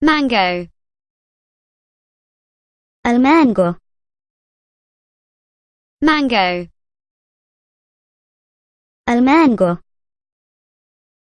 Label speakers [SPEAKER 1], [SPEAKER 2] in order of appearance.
[SPEAKER 1] mango.
[SPEAKER 2] Al mango.
[SPEAKER 1] Mango.
[SPEAKER 2] Al mango.